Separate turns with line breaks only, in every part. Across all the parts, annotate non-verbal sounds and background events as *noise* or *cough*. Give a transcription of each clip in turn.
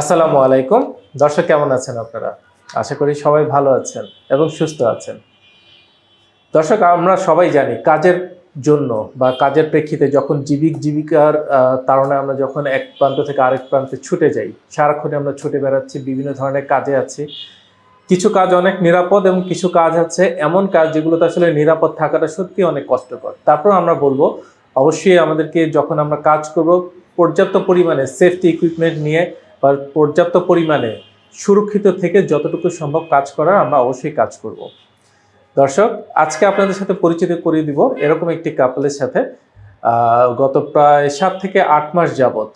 আসসালামু আলাইকুম। দর্শক, কেমন আছেন আপনারা? আশা করি সবাই ভালো আছেন এবং সুস্থ আছেন। দর্শক, আমরা সবাই জানি কাজের জন্য বা কাজের প্রেক্ষিতে যখন জীবিক জীবিকার তাড়নায় আমরা যখন এক প্রান্ত থেকে আরেক প্রান্তে ছুটে যাই সারাক্ষণে আমরা ছুটে বেড়াচ্ছি, বিভিন্ন ধরনের কাজে আছি। কিছু কাজ অনেক নিরাপদ এবং কিছু কাজ আছে এমন কাজ যেগুলোতে আসলে নিরাপদ থাকাটা সত্যি অনেক কষ্টকর। তারপর আমরা বলব, অবশ্যই আমাদেরকে যখন আমরা কাজ করব, পর্যাপ্ত পরিমাণে সেফটি ইকুইপমেন্ট নিয়ে বা পর্যাপ্ত পরিমাণে সুরক্ষিত থেকে যতটুকু সম্ভব কাজ করার আমরা অবশ্যই কাজ করব। দর্শক, আজকে আপনাদের সাথে পরিচিত করিয়ে দিব এরকম একটি কাপলের সাথে গত প্রায় সাত থেকে আট মাস যাবত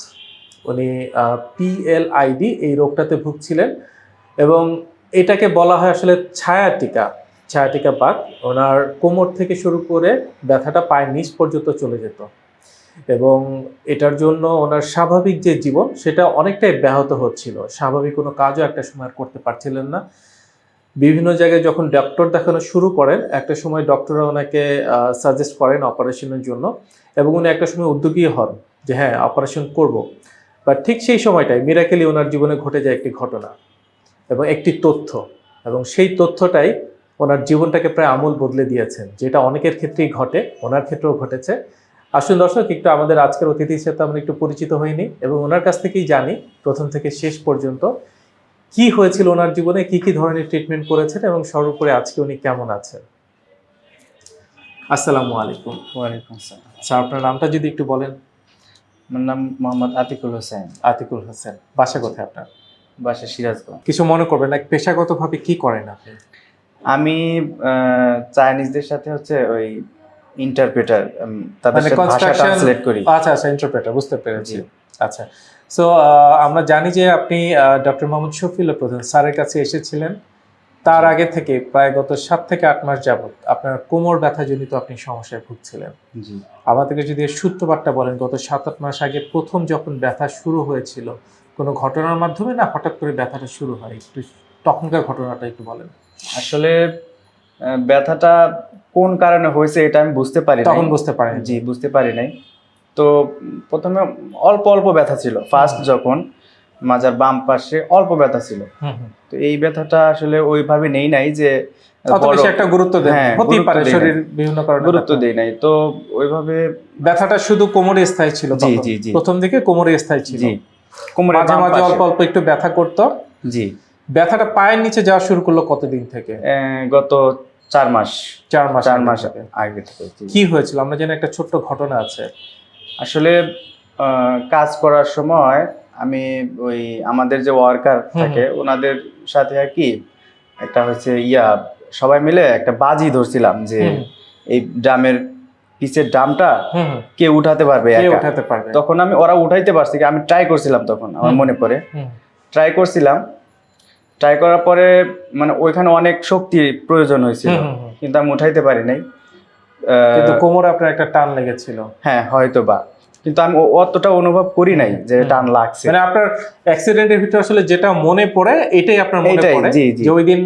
উনি পিএলআইডি এই রোগটাতে ভুগছিলেন এবং এটাকে বলা হয় আসলে ছায়াটিকা ছায়াটিকা পাক ওনার কোমর থেকে শুরু করে ব্যথাটা পায়ের নিচ পর্যন্ত চলে যেত। এবং এটার জন্য ওনার স্বাভাবিক যে জীবন, সেটা অনেকটাই ব্যাহত হচ্ছিল। স্বাভাবিক কোনো কাজও একটা সময় করতে পারছিলেন না। বিভিন্ন জায়গায় যখন ডক্টর দেখানো শুরু করেন, একটা সময় ডক্টররা ওনাকে সাজেস্ট করেন অপারেশনের জন্য এবং উনি একটা সময় উদ্যোগী হন যে হ্যাঁ অপারেশন করব। বাট ঠিক সেই সময়টাই মিরাকেলি ওনার জীবনে ঘটে যায় একটি ঘটনা এবং একটি তথ্য এবং সেই তথ্যটাই ওনার জীবনটাকে প্রায় আমূল বদলে দিয়েছেন। যেটা অনেকের ক্ষেত্রেই ঘটে, ওনার ক্ষেত্রেও ঘটেছে। আসুন দর্শক একটু আমাদের আজকের অতিথির সাথে আমরা একটু পরিচিত হইনি এবং ওনার কাছ থেকেই জানি প্রথম থেকে শেষ পর্যন্ত কি হয়েছিল ওনার জীবনে কি কি ধরনের ট্রিটমেন্ট করেছেন এবং সর্বোপরি আজকে উনি কেমন আছেন? আসসালামু আলাইকুম।
ওয়ালাইকুম আসসালাম।
স্যার আপনার নামটা যদি একটু বলেন।
আমার নাম মোহাম্মদ আতিকুল হোসেন।
আতিকুল হোসেন। বাসা কোথায় আপনার?
বাসা সিরাজগঞ্জ।
কিছু মনে করবেন না পেশাগতভাবে কি করেন আপনি?
আমি চাইনিজদের সাথে হচ্ছে ওই ইন্টারপ্রেটার তাদের
মানে
ভাষা ট্রান্সলেট করি।
আচ্ছা আচ্ছা ইন্টারপ্রেটার বুঝতে পেরেছি। আচ্ছা। সো আমরা জানি যে আপনি ডক্টর মোহাম্মদ শফিউল্লাহ প্রধান স্যারের কাছে এসেছিলেন। তার আগে থেকে প্রায় গত সাত থেকে আট মাস যাবত আপনার কোমর ব্যথাজনিত আপনি সমস্যায় ভুগছিলেন।
জি।
আমাদেরকে যদি সূত্রপাতটা বলেন গত সাত আট মাস আগে প্রথম যখন ব্যথা শুরু হয়েছিল কোনো ঘটনার মাধ্যমে না হঠাৎ করে ব্যথাটা শুরু হয়? একটু তখনকার ঘটনাটা একটু বলেন।
আসলে ব্যথাটা কোন কারণে হয়েছে এটা আমি বুঝতে পারি
তখন। বুঝতে পারেন
জি বুঝতে পারি নাই। তো প্রথমে অল্প অল্প ব্যথা ছিল। ফার্স্ট যখন মাজার বাম পাশে অল্প ব্যথা ছিল। তো এই ব্যথাটা আসলে ওইভাবে নেই নাই যে
একটা গুরুত্ব
হ্যাঁ,
হতেই পারে শরীর বিভিন্ন কারণে
গুরুত্ব দেই নাই। তো ওইভাবে
ব্যথাটা শুধু কোমরে স্থায়ী ছিল
জি জি জি।
প্রথম দিকে কোমরে স্থায়ী ছিল।
জি। কোমরে
মাঝে মাঝে অল্প অল্প একটু ব্যথা করতো।
জি।
ব্যথাটা পায়ের নিচে যাওয়া শুরু করল কতদিন থেকে?
গত চার মাস।
চার মাস
চার মাস। আগে। থেকে
কি হয়েছিল? আমরা জানি একটা ছোট্ট ঘটনা আছে।
আসলে কাজ করার সময় আমি ওই আমাদের যে ওয়ার্কার থাকে ওনাদের সাথে আর কি একটা হচ্ছে ইয়া সবাই মিলে একটা বাজি ধরছিলাম যে এই ড্রামের পিছের ড্রামটা। কে উঠাতে পারবে
উঠাতে পারবে?
তখন আমি ওরা উঠাইতে পারছি কি, আমি ট্রাই করছিলাম তখন আমার মনে পড়ে। ট্রাই করছিলাম ট্রাই করার পরে মানে ওইখানে অনেক শক্তির প্রয়োজন হয়েছিল। কিন্তু আমি উঠাইতে পারি নাই। আহ,
কিন্তু কোমরে আপনার একটা টান লেগেছিল।
হ্যাঁ হয়তো বা কিন্তু আমি অতটা অনুভব করি নাই যে টান লাগছে।
মানে আপনার অ্যাক্সিডেন্টের ভিতরে আসলে যেটা মনে পড়ে এটাই আপনার মনে পড়ে। যে ওই দিন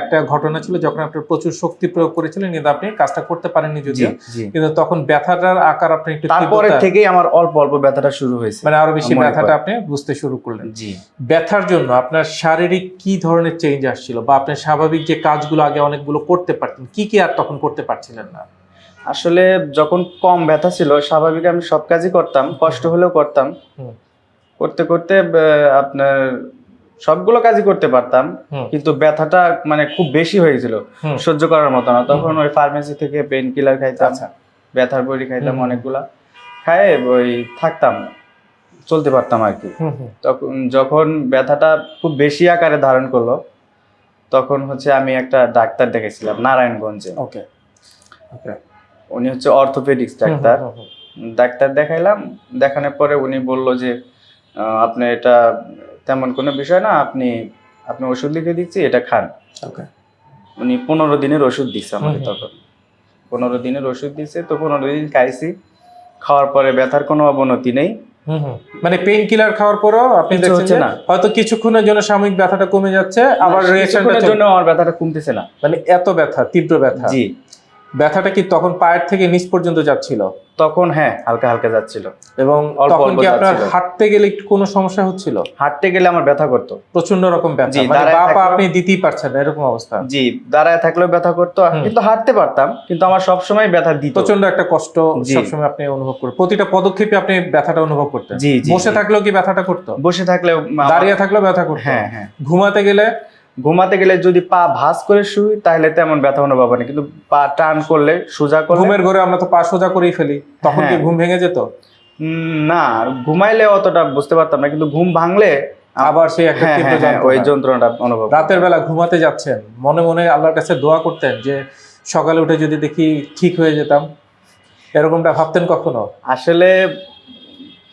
একটা ঘটনা ছিল যখন আপনার প্রচুর শক্তি প্রয়োগ করেছিলেন কিন্তু আপনি কাজটা করতে পারেননি যদিও। কিন্তু তখন ব্যথাটার আকার আপনি একটু
তারপরে থেকেই আমার অল্প অল্প ব্যথাটা শুরু হয়েছে।
মানে আরও বেশি ব্যথাটা আপনি বুঝতে শুরু করলেন।
জি।
ব্যথার জন্য আপনার শারীরিক কি ধরনের চেঞ্জ আসছিল? বা আপনার স্বাভাবিক যে কাজগুলো আগে অনেকগুলো করতে পারতেন কি কি আর তখন করতে পারছিলেন না?
আসলে যখন কম ব্যথা ছিল স্বাভাবিক আমি সব কাজই করতাম কষ্ট হলেও করতাম। করতে করতে আপনার সবগুলো কাজই করতে পারতাম কিন্তু ব্যথাটা মানে খুব বেশি হয়েছিল
হুম।
সহ্য করার মতো না। তখন ওই ফার্মেসি থেকে পেন কিলার খাইতাম
আচ্ছা।
ব্যথার বড়ি খাইতাম। অনেকগুলা। খায় ওই থাকতাম চলতে পারতাম আর কি। তখন যখন ব্যথাটা খুব বেশি আকারে ধারণ করল তখন হচ্ছে আমি একটা ডাক্তার দেখেছিলাম নারায়ণগঞ্জে।
ওকে ওকে।
উনি হচ্ছে অর্থোপেডিক্স ডাক্তার। ডাক্তার দেখাইলাম দেখানোর পরে উনি বলল যে আপনি এটা তেমন কোনো বিষয় না আপনি আপনি ওষুধ লিখে দিচ্ছি এটা খান। উনি পনেরো দিনের ওষুধ দিচ্ছে আমাকে। তখন। পনেরো দিনের ওষুধ দিচ্ছে তো পনেরো দিন খাইছি। খাওয়ার পরে ব্যথার কোনো অবনতি নেই।
মানে পেইন কিলার খাওয়ার পরও আপনি দেখছেন
না।
হয়তো কিছুক্ষণের জন্য সাময়িক ব্যথাটা কমে যাচ্ছে আবার রিঅ্যাকশনটা
কিছুক্ষণের জন্য আমার ব্যথাটা কমতেছে না।
মানে এত ব্যথা তীব্র ব্যথা।
জি।
ব্যথাটা কি তখন পায়ের থেকে নিচ পর্যন্ত যাচ্ছিল?
তখন হ্যাঁ হালকা হালকা যাচ্ছিল।
এবং তখন কি আপনার হাঁটতে গেলে একটু কোনো সমস্যা হচ্ছিল?
হাঁটতে গেলে আমার ব্যথা করতো।
প্রচণ্ড রকম ব্যথা। মানে আপনি দিতেই পারছেন না এরকম অবস্থা।
জি দাঁড়ায় থাকলেও ব্যথা করতো। কিন্তু হাঁটতে পারতাম কিন্তু আমার সবসময় ব্যথা দিত।
প্রচণ্ড একটা কষ্ট
জি।
সবসময় আপনি অনুভব করেন প্রতিটা পদক্ষেপে আপনি ব্যথাটা অনুভব করতেন।
জি
বসে থাকলেও কি ব্যথাটা করতো?
বসে থাকলেও
দাঁড়িয়ে থাকলেও ব্যথা করতো।
হ্যাঁ হ্যাঁ।
ঘুমাতে গেলে
ঘুমাতে গেলে যদি পা ভাঁজ করে শুই তাহলে তেমন ব্যথা অনুভব হয় কিন্তু পা টান করলে সোজা করলে
ঘুমের ঘরে আমরা তো পা সোজা করেই ফেলি। তখন কি
হ্যাঁ।
ঘুম ভেঙে যেত?
না ঘুমাইলে অতটা বুঝতে পারতাম না কিন্তু ঘুম ভাঙলে
আবার সেই একটা
হ্যাঁ
তীব্র
হ্যাঁ, ওই
যন্ত্রণা।
যন্ত্রণাটা অনুভব
রাতের বেলা ঘুমাতে যাচ্ছেন মনে মনে আল্লাহর কাছে দোয়া করতেন যে সকালে উঠে যদি দেখি ঠিক হয়ে যেতাম এরকমটা ভাবতেন কখনো?
আসলে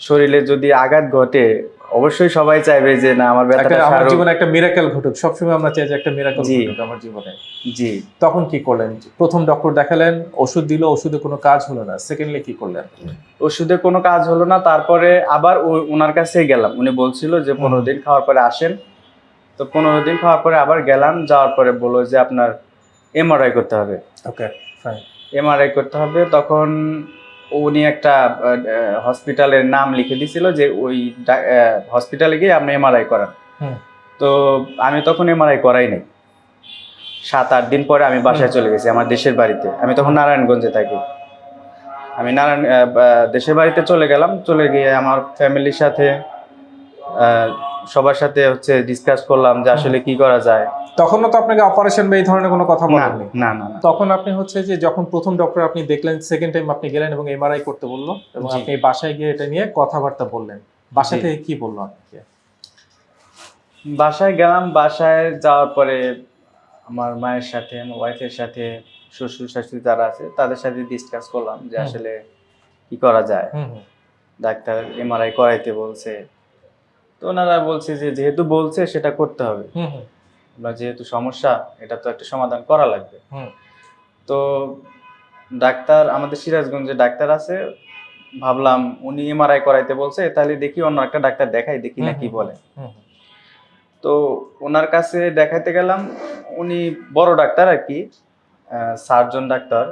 শরীরে যদি আঘাত ঘটে অবশ্যই সবাই চাইবে যে না আমার ব্যথাটা
আমার জীবনে একটা মিরাকেল ঘটুক সবসময় আমরা চাই যে একটা মিরাকেল ঘটুক আমার জীবনে।
জি।
তখন কি করলেন? প্রথম ডক্টর দেখালেন ওষুধ দিল ওষুধে কোনো কাজ হলো না। সেকেন্ডলি কি করলেন?
ওষুধে কোনো কাজ হলো না তারপরে আবার ওনার কাছেই গেলাম। উনি বলছিল যে পনেরো দিন খাওয়ার পরে আসেন। তো পনেরো দিন খাওয়ার পরে আবার গেলাম যাওয়ার পরে বলল যে আপনার এমআরআই করতে হবে।
ওকে ফাইন
এমআরআই করতে হবে তখন উনি একটা হসপিটালের নাম লিখে দিছিল যে ওই হসপিটালে গিয়ে আপনি এমআরআই করান। তো আমি তখন এমআরআই করাই নাই। সাত আট দিন পরে আমি বাসায় চলে গেছি আমার দেশের বাড়িতে। আমি তখন নারায়ণগঞ্জে থাকি। আমি নারায়ণ দেশের বাড়িতে চলে গেলাম। চলে গিয়ে আমার ফ্যামিলির সাথে সবার সাথে হচ্ছে ডিসকাস করলাম যে আসলে কি করা যায়।
তখনও তো আপনাকে অপারেশন বা এই ধরনের কোনো কথা
না
বলেননি?
না
তখন আপনি হচ্ছে যে যখন প্রথম ডক্টর আপনি দেখলেন সেকেন্ড টাইম আপনি গেলেন এবং এমআরআই করতে বলল এবং আপনি বাসায় গিয়ে এটা নিয়ে কথাবার্তা বললেন। বাসা থেকে কি বলল আপনাকে?
বাসায় গেলাম বাসায় যাওয়ার পরে আমার মায়ের সাথে আমার ওয়াইফের সাথে শ্বশুর শাশুড়ি যারা আছে তাদের সাথে ডিসকাস করলাম যে আসলে কি করা যায়। ডাক্তার এমআরআই করাইতে বলছে। তো ওনারা বলছে যে যেহেতু বলছে সেটা করতে হবে।
হুম
যেহেতু সমস্যা এটা তো একটা সমাধান করা লাগবে। তো ডাক্তার আমাদের সিরাজগঞ্জে ডাক্তার আছে ভাবলাম উনি এমআরআই করাইতে বলছে তাহলে দেখি অন্য একটা ডাক্তার দেখাই দেখি না কি বলে। তো ওনার কাছে দেখাইতে গেলাম উনি বড় ডাক্তার আর কি সার্জন ডাক্তার।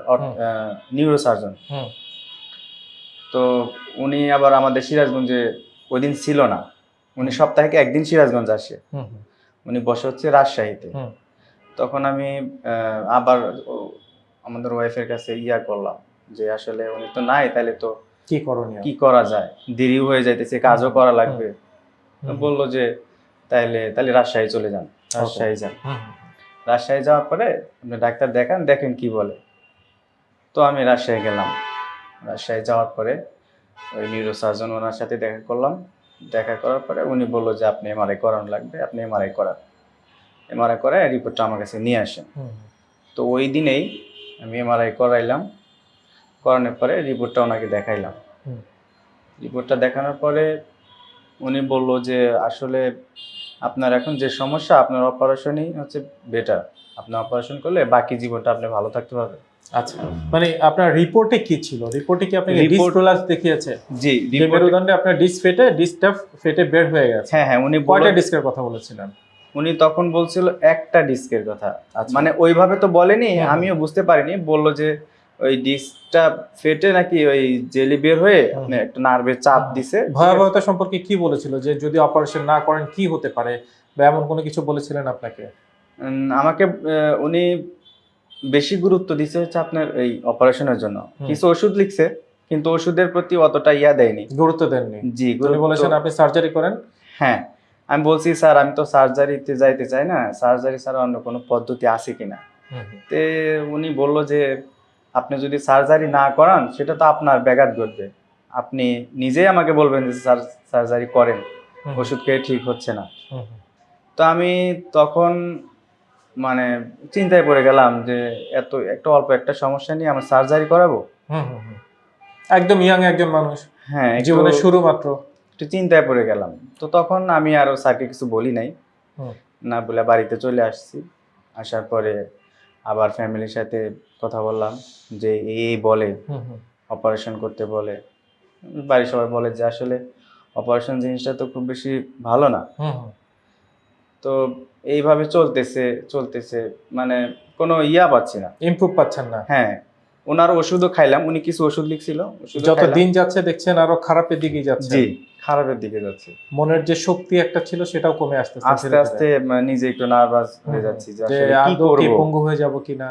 নিউরো সার্জন তো উনি আবার আমাদের সিরাজগঞ্জে ওই দিন ছিল না। উনি সপ্তাহে একদিন সিরাজগঞ্জ আসে। উনি বসে হচ্ছে রাজশাহীতে। তখন আমি আবার আমাদের ওয়াইফের কাছে ইয়া করলাম যে আসলে উনি তো নাই তাহলে তো
কি করণীয়?
কি করা যায়? দেরি হয়ে যাইতেছে কাজও করা লাগবে। বলল যে তাইলে তাহলে রাজশাহী চলে যান। রাজশাহী যান। রাজশাহী যাওয়ার পরে আপনি ডাক্তার দেখান দেখেন কি বলে। তো আমি রাজশাহী গেলাম। রাজশাহী যাওয়ার পরে ওই নিউরো সার্জন ওনার সাথে দেখা করলাম। দেখা করার পরে উনি বলল যে আপনি এমআরআই করানো লাগবে আপনি এমআরআই করান। এমআরআই করে রিপোর্টটা আমার কাছে নিয়ে আসেন। তো ওই দিনেই আমি এমআরআই করাইলাম। করানোর পরে রিপোর্টটা ওনাকে দেখাইলাম। রিপোর্টটা দেখানোর পরে উনি বলল যে আসলে আপনার এখন যে সমস্যা আপনার অপারেশনই হচ্ছে বেটার আপনি অপারেশন করলে বাকি জীবনটা আপনি ভালো থাকতে পারবেন।
আচ্ছা মানে আপনার রিপোর্টে কি ছিল? রিপোর্টে কি
Report-
ডিসপ্রোলাস দেখিয়েছে?
জি
মেরুদণ্ডে আপনার ডিস ফেটে ডিসটা ফেটে বের হয়ে গেছে।
হ্যাঁ হ্যাঁ উনি
কয়টা ডিস্কের কথা বলেছিলেন?
উনি তখন বলছিল একটা ডিস্কের কথা।
আচ্ছা।
মানে ওইভাবে তো বলেনি আমিও বুঝতে পারিনি। বলল যে ওই ডিস্কটা ফেটে নাকি ওই জেলি বের হয়ে
হুম।
একটা নার্ভের চাপ দিছে।
ভয়াবহতা সম্পর্কে কি বলেছিল? যে যদি অপারেশন না করেন কি হতে পারে? বা এমন কোনো কিছু বলেছিলেন আপনাকে?
আমাকে উনি বেশি গুরুত্ব দিছে হচ্ছে আপনার এই অপারেশনের জন্য। কিছু ওষুধ লিখছে কিন্তু ওষুধের প্রতি অতটা ইয়া দেয়নি।
গুরুত্ব দেননি।
জি
বলেছেন আপনি সার্জারি করেন?
হ্যাঁ। আমি বলছি স্যার আমি তো সার্জারিতে যাইতে চাই না। সার্জারি ছাড়া অন্য কোনো পদ্ধতি আছে কিনা? তে উনি বলল যে আপনি যদি সার্জারি না করান সেটা তো আপনার ব্যাঘাত ঘটবে। আপনি নিজেই আমাকে বলবেন যে স্যার সার্জারি করেন। ওষুধ খেয়ে ঠিক হচ্ছে না। তো আমি তখন মানে চিন্তায় পড়ে গেলাম যে এত একটা অল্প একটা সমস্যা নিয়ে আমার সার্জারি করাবো?
একদম ইয়াং একজন মানুষ।
হ্যাঁ
জীবনের শুরু মাত্র।
একটু চিন্তায় পড়ে গেলাম। তো তখন আমি আরও স্যারকে কিছু বলি নাই। না বলে বাড়িতে চলে আসছি। আসার পরে আবার ফ্যামিলির সাথে কথা বললাম যে এই এই বলে অপারেশন করতে বলে। বাড়ির সবাই বলে যে আসলে অপারেশন জিনিসটা তো খুব বেশি ভালো না। তো এইভাবে চলতেছে চলতেছে। মানে কোনো ইয়া পাচ্ছি না।
ইমপ্রুভ পাচ্ছেন না।
হ্যাঁ ওনার ওষুধও খাইলাম উনি কিছু ওষুধ লিখছিল
যত দিন যাচ্ছে দেখছেন আরও খারাপের দিকে যাচ্ছে।
জি খারাপের দিকে যাচ্ছে।
মনের যে শক্তি একটা ছিল সেটাও কমে
আস্তে আস্তে মানে নিজে একটু নার্ভাস হয়ে
হুম,
যাচ্ছি যে
আদৌ কি পঙ্গু হয়ে যাব কিনা?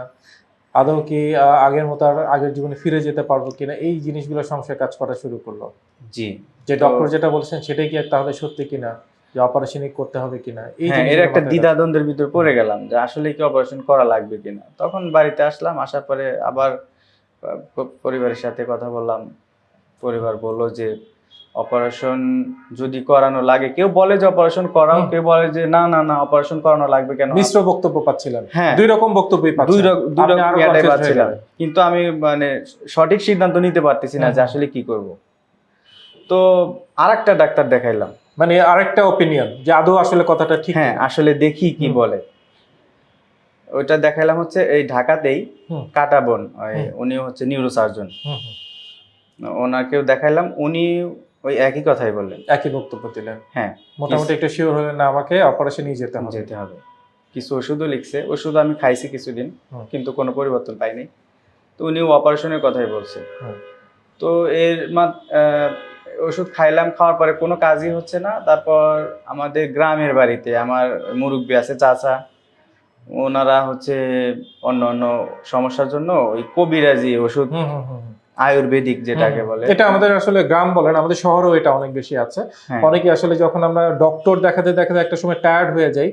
আদৌ কি আগের মতো আর আগের জীবনে ফিরে যেতে পারব কিনা? এই জিনিসগুলো সংশয় কাজ করা শুরু করল।
জি।
যে ডক্টর যেটা বলছেন সেটাই কি তাহলে সত্যি কিনা? যে অপারেশনই করতে হবে কিনা এই
হ্যাঁ এর একটা দ্বিধাদ্বন্দ্বের ভিতর পড়ে গেলাম যে আসলে কি অপারেশন করা লাগবে কিনা। তখন বাড়িতে আসলাম আসার পরে আবার পরিবারের সাথে কথা বললাম। পরিবার বলল যে অপারেশন যদি করানো লাগে কেউ বলে যে অপারেশন করাও কেউ বলে যে না না না অপারেশন করানো লাগবে কেন?
মিশ্র বক্তব্য পাচ্ছিলাম।
হ্যাঁ।
দুই রকম বক্তব্যই
দুই রক- দুই রকম পাচ্ছিলাম। কিন্তু আমি মানে সঠিক সিদ্ধান্ত নিতে পারতেছি না যে আসলে কি করব। তো আরেকটা ডাক্তার দেখাইলাম।
মানে আরেকটা ওপিনিয়ন যে আদৌ আসলে কথাটা ঠিক
হ্যাঁ আসলে দেখি কি বলে। ওইটা দেখাইলাম হচ্ছে এই ঢাকাতেই। কাটাবন উনি হচ্ছে নিউরো সার্জন। ওনাকেও দেখাইলাম উনি ওই একই কথাই বললেন।
একই বক্তব্য দিলেন।
হ্যাঁ
মোটামুটি একটু শিওর হলেন না আমাকে অপারেশনই যেতে হবে।
যেতে হবে। কিছু ওষুধও লিখছে ওষুধ আমি খাইছি কিছুদিন কিন্তু কোনো পরিবর্তন পাইনি। তো উনিও অপারেশনের কথাই বলছে। তো এর ওষুধ খাইলাম খাওয়ার পরে কোনো কাজই হচ্ছে না। তারপর আমাদের গ্রামের বাড়িতে আমার মুরব্বী আছে চাচা। ওনারা হচ্ছে অন্য অন্য সমস্যার জন্য ওই কবিরাজি ওষুধ। আয়ুর্বেদিক যেটাকে বলে।
এটা আমাদের আসলে গ্রাম বলেন আমাদের শহরেও এটা অনেক বেশি আছে।
হ্যাঁ।
অনেকে আসলে যখন আমরা ডক্টর দেখাতে দেখাতে একটা সময় টায়ার্ড হয়ে যাই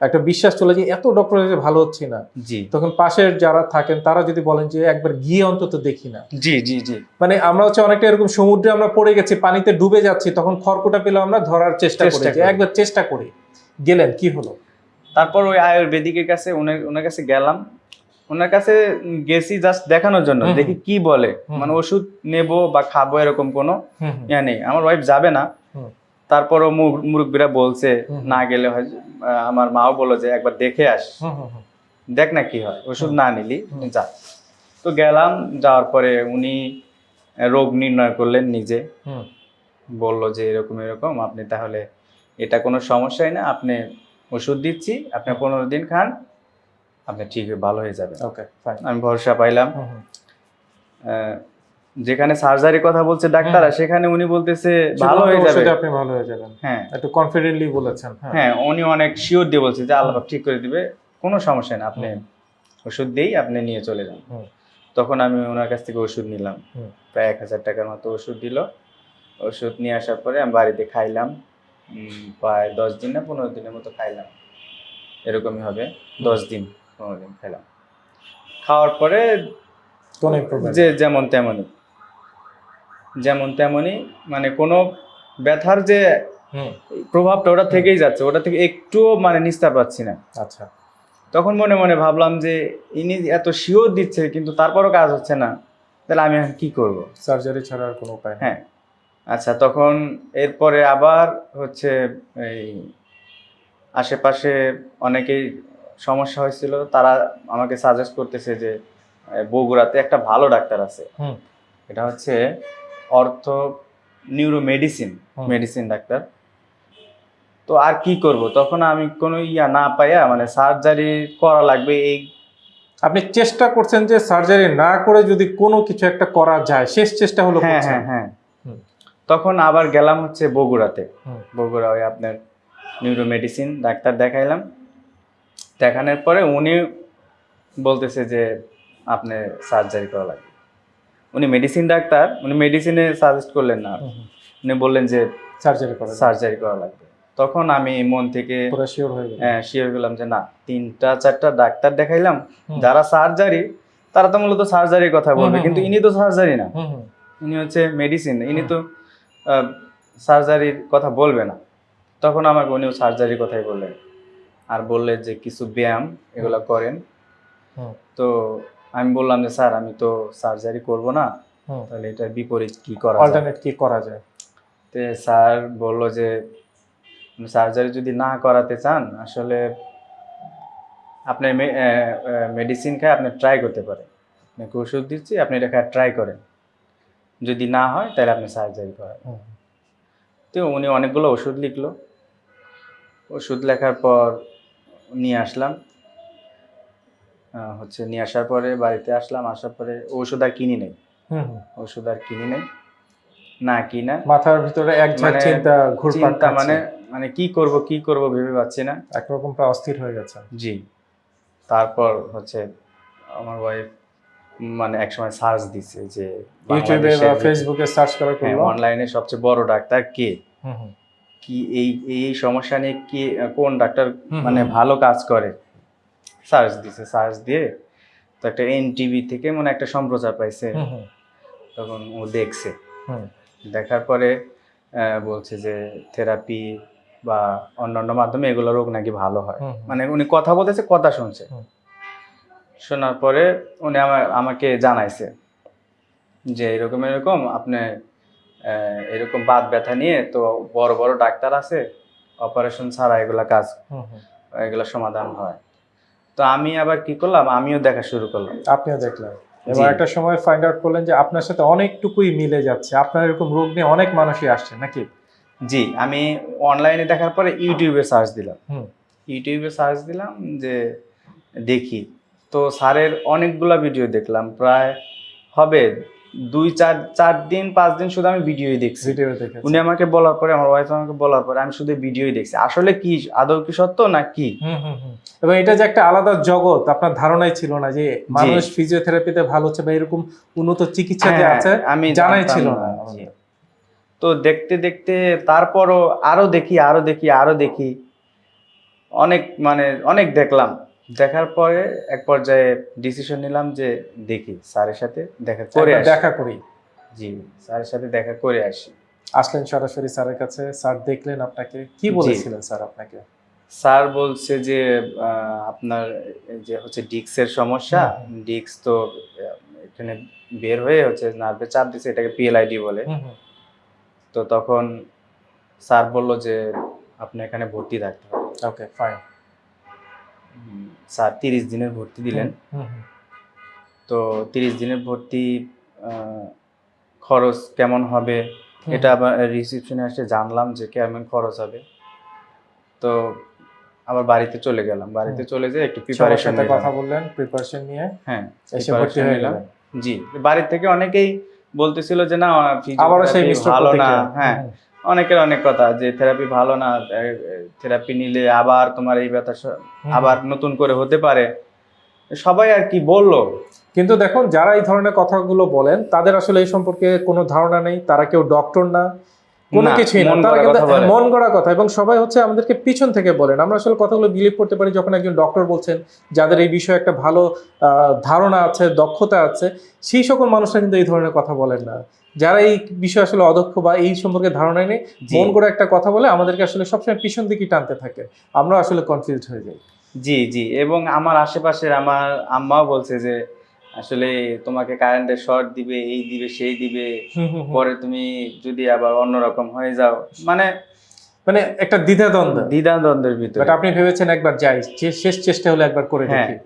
একটা বিশ্বাস চলে যায় এত ডক্টর যে ভালো হচ্ছে না।
জি।
তখন পাশের যারা থাকেন তারা যদি বলেন যে একবার গিয়ে অন্তত দেখি না।
জি জি জি।
মানে আমরা হচ্ছে অনেকটা এরকম সমুদ্রে আমরা পড়ে গেছি পানিতে ডুবে যাচ্ছি তখন খড়কুটা পেলে আমরা ধরার চেষ্টা করি যে। একবার চেষ্টা করি। গেলেন কি হলো?
তারপর ওই আয়ুর্বেদিকের কাছে উনি- ওনার কাছে গেলাম। ওনার কাছে গেছি জাস্ট দেখানোর জন্য দেখি কি বলে। মানে ওষুধ নেব বা খাব এরকম কোনো ইয়া নেই। আমার ওয়াইফ যাবে না। তারপরও মুর- মুরব্বীরা বলছে না গেলে হয় আমার মাও বলল যে একবার দেখে আস। দেখ না কি হয় ওষুধ না নিলি। যা। তো গেলাম যাওয়ার পরে উনি রোগ নির্ণয় করলেন নিজে। বলল যে এরকম এরকম আপনি তাহলে এটা কোনো সমস্যাই না আপনি ওষুধ দিচ্ছি আপনি পনেরো দিন খান আপনি ঠিক ভালো হয়ে যাবেন।
ওকে ফাইন
আমি ভরসা পাইলাম। যেখানে সার্জারি কথা বলছে ডাক্তাররা সেখানে উনি বলতেছে ভালো হয়ে যাবে।
আপনি ভালো হয়ে যাবেন।
হ্যাঁ।
একটু কনফিডেন্টলি বলেছেন হ্যাঁ।
হ্যাঁ উনি অনেক শিওর দিয়ে বলছে যে আল্লাহ ঠিক করে দিবে কোনো সমস্যা না আপনি ওষুধ দিয়েই আপনি নিয়ে চলে যান। তখন আমি ওনার কাছ থেকে ওষুধ নিলাম। প্রায় এক হাজার টাকার মতো ওষুধ দিল। ওষুধ নিয়ে আসার পরে আমি বাড়িতে খাইলাম। প্রায় দশ দিন না পনেরো দিনের মতো খাইলাম। এরকমই হবে দশ দিন পনেরো দিন খাইলাম। খাওয়ার পরে যে যেমন তেমনই। যেমন তেমনই মানে কোনো ব্যথার যে প্রভাবটা ওটা থেকেই যাচ্ছে ওটা থেকে একটুও মানে নিস্তার পাচ্ছি না।
আচ্ছা।
তখন মনে মনে ভাবলাম যে ইনি এত শিওর দিচ্ছে কিন্তু তারপরও কাজ হচ্ছে না তাহলে আমি কি করব?
সার্জারি ছাড়া আর কোনো উপায়
হ্যাঁ। আচ্ছা তখন এরপরে আবার হচ্ছে এই আশেপাশে অনেকেই সমস্যা হয়েছিল তারা আমাকে সাজেস্ট করতেছে যে বগুড়াতে একটা ভালো ডাক্তার আছে। এটা হচ্ছে অর্থ নিউরো মেডিসিন মেডিসিন ডাক্তার তো আর কি করব? তখন আমি কোনো ইয়া না পাইয়া মানে সার্জারি করা লাগবে এই
আপনি চেষ্টা করছেন যে সার্জারি না করে যদি কোনো কিছু একটা করা যায় শেষ চেষ্টা হলো
হ্যাঁ হ্যাঁ হ্যাঁ। তখন আবার গেলাম হচ্ছে বগুড়াতে। বগুড়া ওই আপনার নিউরো মেডিসিন ডাক্তার দেখাইলাম। দেখানোর পরে উনি বলতেছে যে আপনি সার্জারি করা লাগবে। উনি মেডিসিন ডাক্তার উনি মেডিসিনে সাজেস্ট করলেন না। উনি বললেন যে
সার্জারি করে
সার্জারি করা লাগবে। তখন আমি মন থেকে
শিওর হয়ে
শিওর গেলাম যে না তিনটা চারটা ডাক্তার দেখাইলাম। যারা সার্জারি তারা তো মূলত সার্জারির কথা বলবে কিন্তু ইনি তো সার্জারি না। ইনি হচ্ছে মেডিসিন ইনি। তো সার্জারির কথা বলবে না। তখন আমাকে উনিও সার্জারির কথাই বললেন। আর বললেন যে কিছু ব্যায়াম এগুলো করেন। তো আমি বললাম যে স্যার আমি তো সার্জারি করব না তাহলে এটার বিপরীত কি করা
অল্টারনেট কি করা যায়?
তে স্যার বলল যে সার্জারি যদি না করাতে চান আসলে আপনার মেডিসিন খায় আপনি ট্রাই করতে পারেন। আপনাকে ওষুধ দিচ্ছি আপনি এটা খায় ট্রাই করেন। যদি না হয় তাহলে আপনি সার্জারি করেন তো উনি অনেকগুলো ওষুধ লিখলো। ওষুধ লেখার পর নিয়ে আসলাম। হচ্ছে নিয়ে আসার পরে বাড়িতে আসলাম আসার পরে ওষুধ আর কিনি নেই। ওষুধ আর কিনি নেই। না কিনা।
মাথার ভিতরে এক
মানে
চিন্তা ঘুরপাক মানে
মানে কি করব কি করব ভেবে পাচ্ছি না।
একরকম প্রায় অস্থির হয়ে গেছে।
জি। তারপর হচ্ছে আমার ওয়াইফ মানে একসময় সার্চ দিছে যে
ইউটিউবে বা ফেসবুকে সার্চ করার করল?
অনলাইনে সবচেয়ে বড় ডাক্তার কে। কি এই এই সমস্যা নিয়ে কি কোন ডাক্তার মানে ভালো কাজ করে? সার্চ দিছে সার্চ দিয়ে তো একটা এনটিভি থেকে মানে একটা সম্প্রচার পাইছে। তখন ও দেখছে। দেখার পরে বলছে যে থেরাপি বা অন্যান্য মাধ্যমে এগুলো রোগ নাকি ভালো হয়। মানে উনি কথা বলতেছে কথা শুনছে। শোনার পরে উনি আমার আমাকে জানাইছে যে এরকম এরকম আপনি এরকম বাত ব্যথা নিয়ে তো বড় বড় ডাক্তার আছে অপারেশন ছাড়া এগুলা কাজ। এগুলা সমাধান হয়। তো আমি আবার কি করলাম? আমিও দেখা শুরু করলাম।
আপনিও দেখলেন। এবার একটা সময় ফাইন্ড আউট করলেন যে আপনার সাথে অনেকটুকুই মিলে যাচ্ছে। আপনার এরকম রোগ নিয়ে অনেক মানুষই আসছে নাকি?
জি আমি অনলাইনে দেখার পরে ইউটিউবে সার্চ দিলাম।
হুম।
ইউটিউবে সার্চ দিলাম যে দেখি। তো স্যারের অনেকগুলো ভিডিও দেখলাম। প্রায় হবে দুই চার চার দিন পাঁচ দিন শুধু আমি ভিডিওই দেখছি। উনি আমাকে বলার পরে আমার ওয়াইফ আমাকে বলার পরে আমি শুধু ভিডিওই দেখছি। আসলে কি আদৌ কি সত্য না কি।
এবং এটা যে একটা আলাদা জগৎ আপনার ধারণাই ছিল না যে মানুষ ফিজিওথেরাপিতে ভালো হচ্ছে বা এরকম উন্নত চিকিৎসা যে
হ্যাঁ,
আছে
আমি
জানাই ছিল
না। তো দেখতে দেখতে তারপরও আরও দেখি আরও দেখি আরও দেখি। অনেক মানে অনেক দেখলাম। দেখার পরে এক পর্যায়ে ডিসিশন নিলাম যে দেখি স্যারের সাথে দেখা করে
দেখা করি।
জি স্যারের সাথে দেখা করে আসি।
আসলেন সরাসরি স্যারের কাছে স্যার দেখলেন আপনাকে। কি বলেছিলেন স্যার আপনাকে?
স্যার বলছে যে আপনার যে হচ্ছে ডিক্সের সমস্যা ডিক্স তো এখানে বের হয়ে হচ্ছে নার্ভে চাপ দিচ্ছে এটাকে পিএলআইডি বলে। তো তখন স্যার বলল যে আপনি এখানে ভর্তি থাকতে হবে।
ওকে ফাইন
স্যার তিরিশ দিনের ভর্তি দিলেন। তো তিরিশ দিনের ভর্তি খরচ কেমন হবে? এটা আবার রিসিপশনে এসে জানলাম যে কেমন খরচ হবে। তো আবার বাড়িতে চলে গেলাম। বাড়িতে চলে যেয়ে একটু প্রিপারেশন
কথা বললেন প্রিপারেশন নিয়ে
হ্যাঁ
এসে ভর্তি হয়ে
নিলাম।
গেলেন।
জি বাড়ির থেকে অনেকেই বলতেছিল যে না ভালো না। হ্যাঁ। অনেকের অনেক কথা যে থেরাপি ভালো না থেরাপি নিলে আবার তোমার এই ব্যথা আবার নতুন করে হতে পারে। সবাই আর কি বলল?
কিন্তু দেখুন যারা এই ধরনের কথাগুলো বলেন তাদের আসলে এই সম্পর্কে কোনো ধারণা নেই। তারা কেউ ডক্টর না কোনো কিছুই না।
মন
তারা
গড়া
কিন্তু
কথা
মন গড়া কথা। এবং সবাই হচ্ছে আমাদেরকে পিছন থেকে বলেন। আমরা আসলে কথাগুলো বিলিভ করতে পারি যখন একজন ডক্টর বলছেন যাদের এই বিষয়ে একটা ভালো আহ, ধারণা আছে দক্ষতা আছে সেই সকল মানুষরা কিন্তু এই ধরনের কথা বলেন না। যারা এই বিষয়ে আসলে অদক্ষ বা এই সম্পর্কে ধারণা নেই। মন করে একটা কথা বলে আমাদেরকে আসলে সবসময় পিছন দিকে টানতে থাকে। আমরা আসলে কনফিউজ হয়ে যাই।
জি জি। এবং আমার আশেপাশের আমার আম্মাও বলছে যে আসলে তোমাকে কারেন্টের শর্ট দিবে এই দিবে সেই দিবে। পরে তুমি যদি আবার অন্যরকম হয়ে যাও। মানে
মানে একটা দ্বিধাদ্বন্দ্ব।
দ্বিধাদ্বন্দ্বের ভিতরে।
বাট আপনি ভেবেছেন একবার যাই শেষ চেষ্টা হলে একবার করে
হ্যাঁ।
দেখি।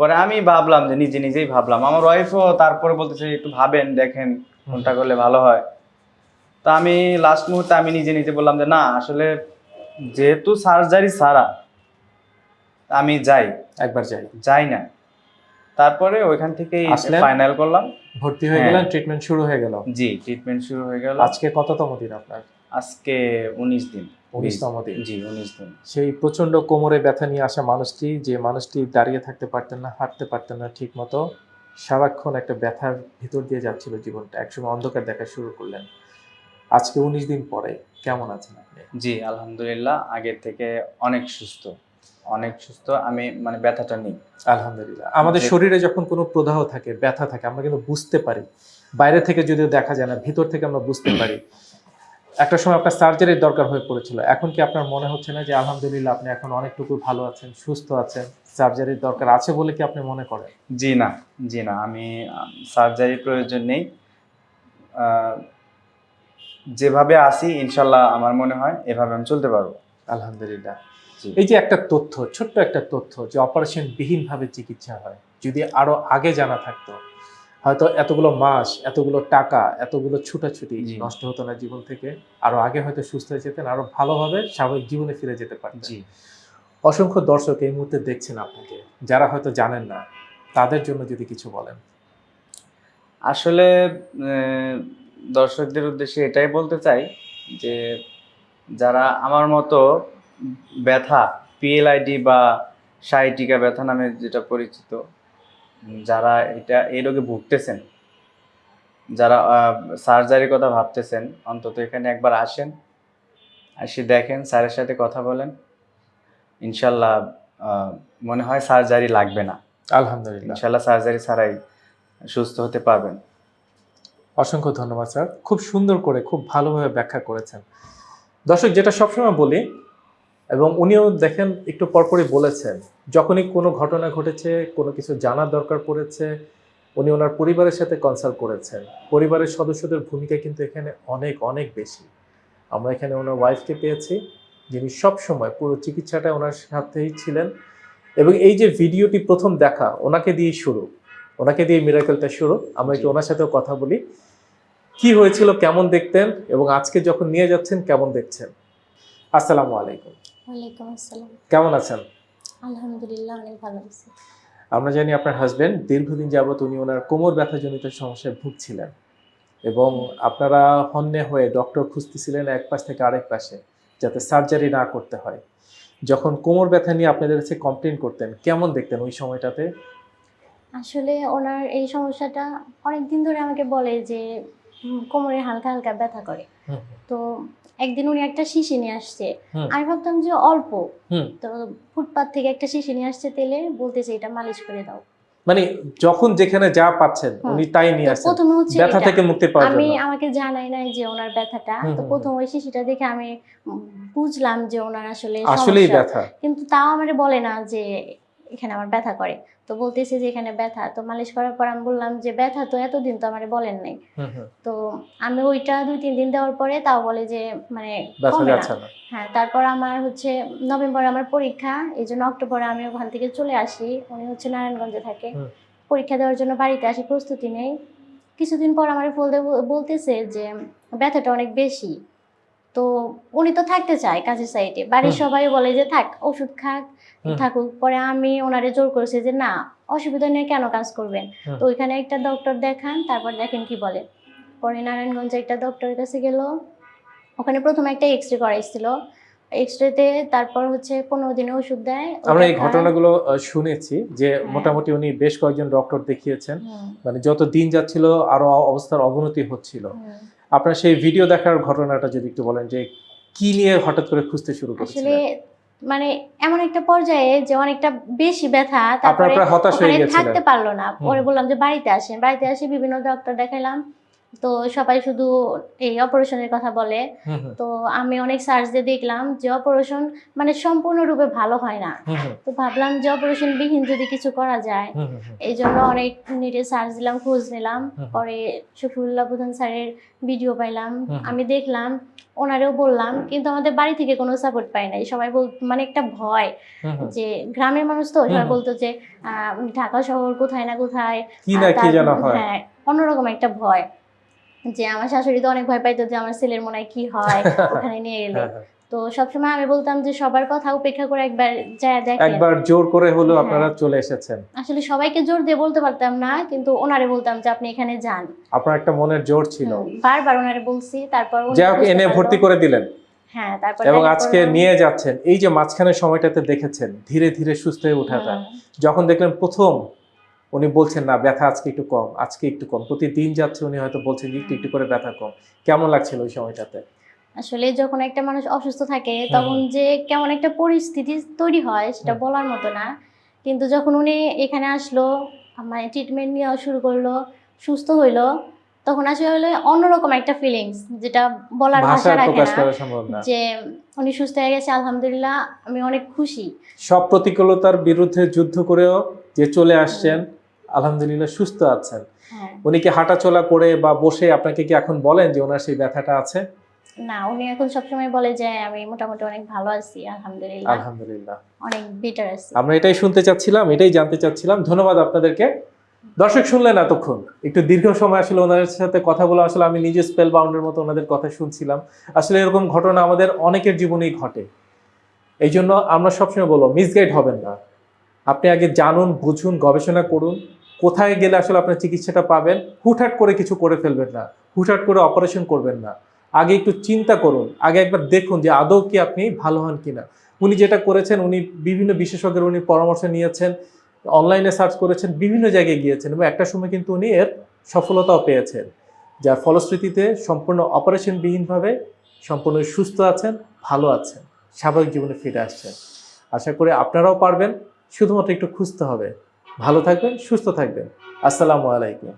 পরে আমি ভাবলাম যে নিজে নিজেই ভাবলাম। আমার ওয়াইফও তারপরে বলতেছে একটু ভাবেন দেখেন। কোনটা করলে ভালো হয়? তা আমি লাস্ট মুহূর্তে আমি নিজে নিজে বললাম যে না আসলে যেহেতু সার্জারি ছাড়া আমি যাই
একবার যাই।
যাই না। তারপরে ওইখান
আসলেন?
ফাইনাল করলাম।
ভর্তি হয়ে
হ্যাঁ।
গেলেন ট্রিটমেন্ট শুরু হয়ে গেল?
জি ট্রিটমেন্ট শুরু হয়ে গেল।
আজকে কততম দিন আপনার?
আজকে উনিশ দিন।
উনিশতম দিন।
জি উনিশ দিন।
সেই প্রচণ্ড কোমরে ব্যথা নিয়ে আসা মানুষটি যে মানুষটি দাঁড়িয়ে থাকতে পারতেন না হাঁটতে পারতেন না ঠিক মতো সারাক্ষণ একটা ব্যথার ভিতর দিয়ে যাচ্ছিল জীবনটা। একসময় অন্ধকার দেখা শুরু করলেন। আজকে উনিশ দিন পরে কেমন আছেন আপনি?
জি আলহামদুলিল্লাহ আগের থেকে অনেক সুস্থ। অনেক সুস্থ আমি মানে ব্যথাটা নেই।
আলহামদুলিল্লাহ। আমাদের শরীরে যখন কোনো প্রদাহ থাকে ব্যথা থাকে আমরা কিন্তু বুঝতে পারি। বাইরে থেকে যদিও দেখা যায় না ভিতর থেকে আমরা বুঝতে পারি। একটা সময় আপনার সার্জারির দরকার হয়ে পড়েছিল। এখন কি আপনার মনে হচ্ছে না যে আলহামদুলিল্লাহ আপনি এখন অনেকটুকু ভালো আছেন সুস্থ আছেন সার্জারির দরকার আছে বলে কি আপনি মনে করেন?
জি না জি না। আমি সার্জারি প্রয়োজন নেই। যেভাবে আসি ইনশাল্লাহ আমার মনে হয় এভাবে আমি চলতে পারব।
আলহামদুলিল্লাহ। এই যে একটা তথ্য ছোট্ট একটা তথ্য যে অপারেশন বিহীনভাবে চিকিৎসা হয় যদি আরও আগে জানা থাকতো হয়তো এতগুলো মাস এতগুলো টাকা এতগুলো ছুটাছুটি নষ্ট হতো না জীবন থেকে। আরও আগে হয়তো সুস্থ হয়ে যেতেন আরও ভালোভাবে স্বাভাবিক জীবনে ফিরে যেতে পারতেন।
জি।
অসংখ্য দর্শক এই মুহূর্তে দেখছেন আপনাকে। যারা হয়তো জানেন না তাদের জন্য যদি কিছু বলেন।
আসলে দর্শকদের উদ্দেশ্যে এটাই বলতে চাই যে যারা আমার মতো ব্যথা পিএলআইডি বা সাইটিকা ব্যথা নামে যেটা পরিচিত যারা এটা এই রোগে ভুগতেছেন যারা সার্জারির কথা ভাবতেছেন অন্তত এখানে একবার আসেন এসে দেখেন স্যারের সাথে কথা বলেন। ইনশাল্লাহ মনে হয় সার্জারি লাগবে না।
আলহামদুলিল্লাহ।
ইনশাল্লাহ সার্জারি ছাড়াই সুস্থ হতে পারবেন।
অসংখ্য ধন্যবাদ স্যার। খুব সুন্দর করে খুব ভালোভাবে ব্যাখ্যা করেছেন। দর্শক যেটা সবসময় বলি এবং উনিও দেখেন একটু পরপরই বলেছেন যখনই কোনো ঘটনা ঘটেছে কোনো কিছু জানার দরকার পড়েছে উনি ওনার পরিবারের সাথে কনসাল্ট করেছেন। পরিবারের সদস্যদের ভূমিকা কিন্তু এখানে অনেক অনেক বেশি। আমরা এখানে ওনার ওয়াইফকে পেয়েছি যিনি সব সময় পুরো চিকিৎসাটা ওনার সাথেই ছিলেন এবং এই যে ভিডিওটি প্রথম দেখা ওনাকে দিয়েই শুরু। ওনাকে দিয়ে মিরাকেলটা শুরু। আমরা একটু ওনার সাথেও কথা বলি। কি হয়েছিল কেমন দেখতেন এবং আজকে যখন নিয়ে যাচ্ছেন কেমন দেখছেন? আসসালামু আলাইকুম।
ওয়ালাইকুম আসসালাম।
কেমন আছেন?
আলহামদুলিল্লাহ অনেক ভালো আছি।
আমরা জানি আপনার হাজবেন্ড দীর্ঘদিন যাবত উনি ওনার কোমর ব্যথাজনিত সমস্যায় ভুগছিলেন এবং আপনারা হন্যে হয়ে ডক্টর খুঁজতেছিলেন এক পাশ থেকে আরেক পাশে যাতে সার্জারি না করতে হয়। যখন কোমর ব্যথা নিয়ে আপনাদের কাছে কমপ্লেন করতেন কেমন দেখতেন ওই সময়টাতে?
আসলে ওনার এই সমস্যাটা অনেক দিন ধরে আমাকে বলে যে কোমরে হালকা হালকা ব্যথা করে। তো একদিন উনি একটা শিশি নিয়ে আসছে। আমি ভাবতাম যে অল্প। তো ফুটপাত থেকে একটা শিশি নিয়ে আসছে তেলে বলতেছে এটা মালিশ করে দাও।
মানে যখন যেখানে যা পাচ্ছেন উনি তাই নিয়ে
তো
আসেন
প্রথমে হচ্ছে
ব্যথা। থেকে মুক্তি পাওয়ার জন্য।
আমি আমাকে জানাই নাই যে ওনার ব্যথাটা। তো প্রথম ওই শিশিটা দেখে আমি বুঝলাম যে ওনার আসলে
আসলেই ব্যথা।
কিন্তু তাও আমার বলে না যে এখানে আমার ব্যথা করে। তো বলতেছে যে এখানে ব্যথা। তো মালিশ করার পর আমি বললাম যে ব্যথা তো এতদিন তো আমার বলেন নাই। তো আমি ওইটা দুই তিন দিন দেওয়ার পরে তাও বলে যে মানে কমে না। হ্যাঁ তারপর আমার হচ্ছে নভেম্বরে আমার পরীক্ষা। এই জন্য অক্টোবরে আমি ওখান থেকে চলে আসি। উনি হচ্ছে নারায়ণগঞ্জে থাকে। পরীক্ষা দেওয়ার জন্য বাড়িতে আসি প্রস্তুতি নেই। কিছুদিন পর আমার ফোন বলতেছে যে ব্যথাটা অনেক বেশি। তো উনি তো থাকতে চায় কাজের সাইডে। বাড়ির সবাই বলে যে থাক ওষুধ খাক থাকুক। পরে আমি ওনারে জোর করেছি যে না অসুবিধা নিয়ে কেন কাজ করবেন? তো ওইখানে একটা ডক্টর দেখান তারপর দেখেন কি বলে। পরে নারায়ণগঞ্জে একটা ডক্টরের কাছে গেল। ওখানে প্রথমে একটা এক্স রে করাইছিল তারপর হচ্ছে পনেরো দিনে ওষুধ দেয়।
আমরা এই ঘটনাগুলো শুনেছি যে
হ্যাঁ।
মোটামুটি উনি বেশ কয়েকজন ডক্টর দেখিয়েছেন। মানে যত দিন যাচ্ছিল আরও অবস্থার অবনতি হচ্ছিল। আপনার সেই ভিডিও দেখার ঘটনাটা যদি একটু বলেন যে কি নিয়ে হঠাৎ করে খুঁজতে শুরু করেছিলেন?
মানে এমন একটা পর্যায়ে যে অনেকটা বেশি ব্যথা তারপরে থাকতে পারল না। পরে বললাম যে বাড়িতে আসেন। বাড়িতে আসে বিভিন্ন ডক্টর দেখাইলাম। তো সবাই শুধু এই অপারেশনের কথা বলে। তো আমি অনেক সার্চ দিয়ে দেখলাম যে অপারেশন মানে সম্পূর্ণরূপে ভালো হয় না। তো ভাবলাম যে অপারেশন বিহীন যদি কিছু করা যায়। এই জন্য অনেক নেটে সার্চ দিলাম খোঁজ নিলাম। পরে শফিউল্লাহ প্রধান স্যারের ভিডিও পাইলাম। আমি দেখলাম ওনারেও বললাম কিন্তু আমাদের বাড়ি থেকে কোনো সাপোর্ট পাই নাই। সবাই বল মানে একটা ভয়। যে গ্রামের মানুষ তো সবাই বলতো যে আহ, ঢাকা শহর কোথায় না কোথায়
হ্যাঁ
অন্যরকম একটা ভয়। যে আমার শাশুড়ি তো অনেক ভয় পাইতো যে আমার ছেলের মনে হয় কি হয় *laughs* ওখানে নিয়ে গেলে
হ্যাঁ, হ্যাঁ।
তো সবসময় আমি বলতাম যে সবার কথা উপেক্ষা করে একবার যায় দেখেন
একবার জোর করে হলেও
হ্যাঁ।
আপনারা চলে এসেছেন।
আসলে সবাইকে জোর দিয়ে বলতে পারতাম না কিন্তু ওনারে বলতাম যে আপনি এখানে যান।
আপনার একটা মনের জোর ছিল।
বারবার ওনারে বলছি তারপর
যাই হোক এনে ভর্তি করে দিলেন।
হ্যাঁ তারপর
এবং আজকে নিয়ে যাচ্ছেন। এই যে মাঝখানের সময়টাতে দেখেছেন ধীরে ধীরে সুস্থ হয়ে ওঠাটা। যখন দেখলেন প্রথম উনি বলছেন না ব্যথা আজকে একটু কম আজকে একটু কম। প্রতিদিন যাচ্ছে উনি হয়তো বলছেন একটু একটু করে ব্যথা কম। কেমন লাগছিল ওই সময়টাতে?
আসলে যখন একটা মানুষ অসুস্থ থাকে তখন যে কেমন একটা পরিস্থিতি তৈরি হয় সেটা বলার মতো না। কিন্তু যখন উনি এখানে আসলো মানে ট্রিটমেন্ট নেওয়া শুরু করল সুস্থ হইল তখন আসলে অন্যরকম একটা ফিলিংস যেটা বলার ভাষা রাখে
না।
যে উনি সুস্থ হয়ে গেছে আলহামদুলিল্লাহ আমি অনেক খুশি।
সব প্রতিকূলতার বিরুদ্ধে যুদ্ধ করেও যে চলে আসছেন আলহামদুলিল্লাহ সুস্থ আছেন।
হ্যাঁ।
উনি কি হাঁটাচলা করে বা বসে আপনাকে কি এখন বলেন যে ওনার সেই ব্যথাটা আছে?
না উনি এখন সবসময় বলে যে আমি মোটামুটি অনেক ভালো আছি আলহামদুলিল্লাহ।
আলহামদুলিল্লাহ।
অনেক বেটার আছি।
আমরা এটাই শুনতে চাচ্ছিলাম এটাই জানতে চাচ্ছিলাম। ধন্যবাদ আপনাদেরকে। দর্শক শুনলেন এতক্ষণ। একটু দীর্ঘ সময় আসলে ওনাদের সাথে কথা বলা আসলে আমি নিজে স্পেল বাউন্ডের মতো ওনাদের কথা শুনছিলাম। আসলে এরকম ঘটনা আমাদের অনেকের জীবনেই ঘটে। এই জন্য আমরা সবসময় বলব মিসগাইড হবেন না। আপনি আগে জানুন বুঝুন গবেষণা করুন। কোথায় গেলে আসলে আপনার চিকিৎসাটা পাবেন, হুটহাট করে কিছু করে ফেলবেন না, হুটহাট করে অপারেশন করবেন না। আগে একটু চিন্তা করুন, আগে একবার দেখুন যে আদৌ কি আপনি ভালো হন কিনা। উনি যেটা করেছেন, উনি বিভিন্ন বিশেষজ্ঞের উনি পরামর্শ নিয়েছেন অনলাইনে সার্চ করেছেন, বিভিন্ন জায়গায় গিয়েছেন এবং একটা সময় কিন্তু উনি এর সফলতাও পেয়েছেন। যার ফলশ্রুতিতে সম্পূর্ণ অপারেশনবিহীনভাবে সম্পূর্ণ সুস্থ আছেন, ভালো আছেন, স্বাভাবিক জীবনে ফিরে আসছেন। আশা করি আপনারাও পারবেন, শুধুমাত্র একটু খুঁজতে হবে। ভালো থাকবেন সুস্থ থাকবেন। আসসালামু আলাইকুম।